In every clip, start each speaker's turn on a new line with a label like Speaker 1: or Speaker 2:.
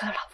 Speaker 1: 够了。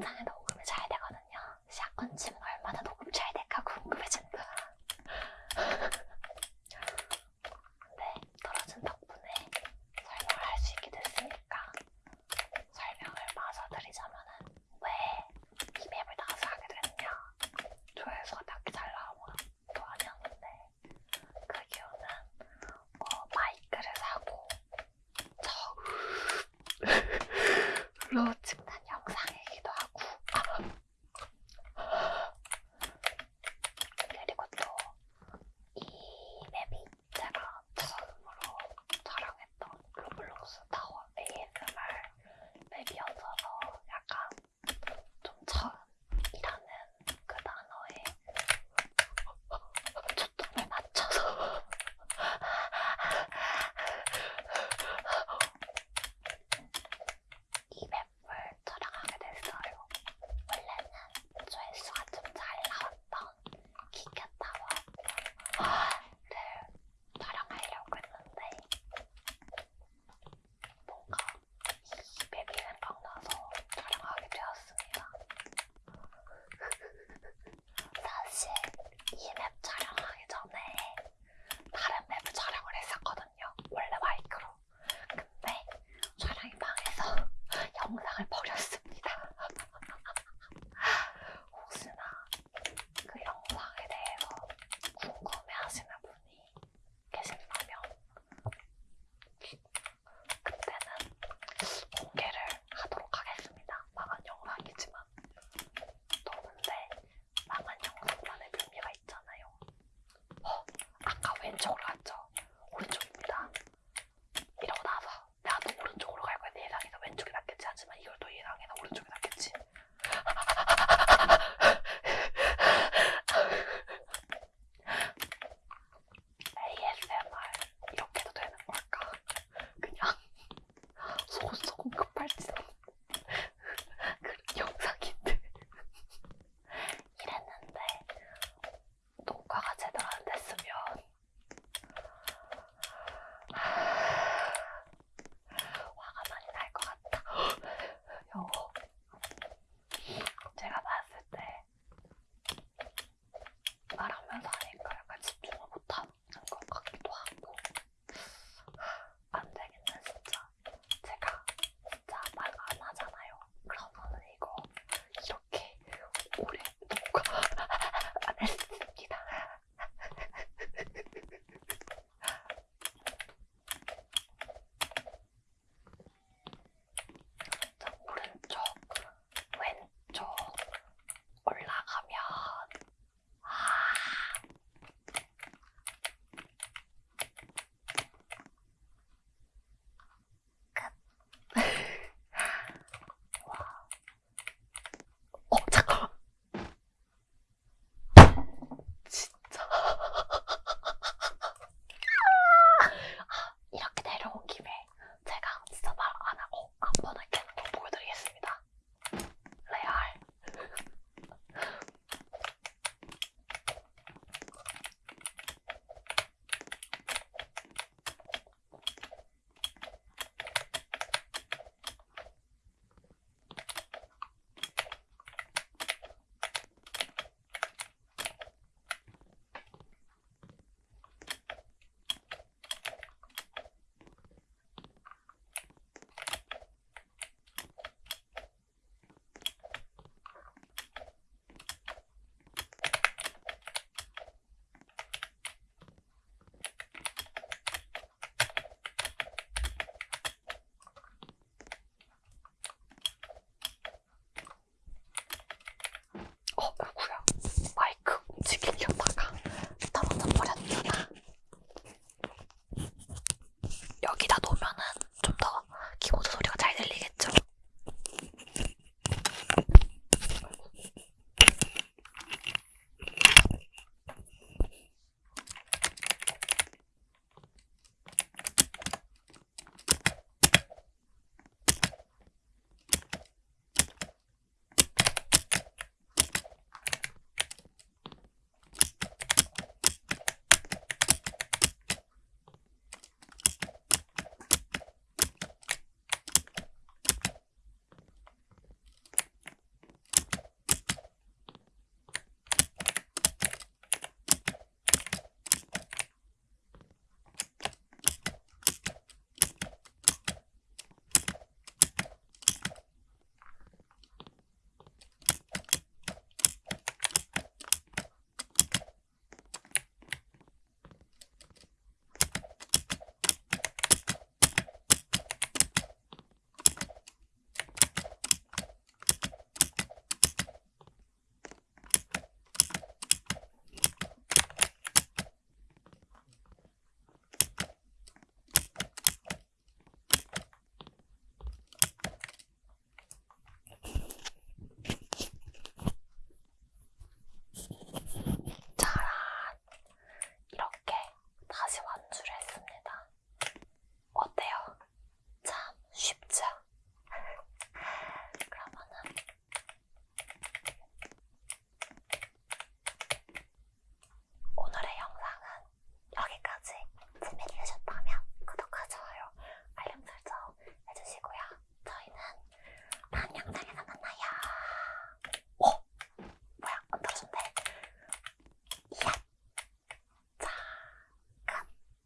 Speaker 1: 영상에 녹음이 잘 되거든요. 샷건 치면 얼마나 녹음 잘 될까 궁금해진다. 근데 네, 떨어진 덕분에 설명을 할 수 있게 됐으니까 설명을 마저 드리자면 은왜이 맵을 나와서 하게 됐냐 조회수가 딱히 잘 나오고도 아니었는데 그 이유는 어, 마이크를 사고 저로